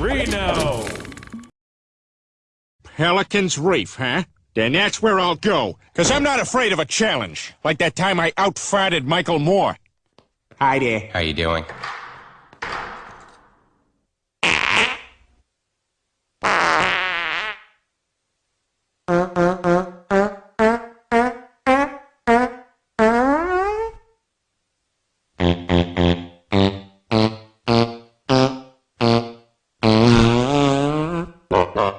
Reno! Pelican's Reef, huh? Then that's where I'll go, because I'm not afraid of a challenge, like that time I outfarted Michael Moore. Hi there. How you doing? Oh,